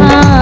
हाँ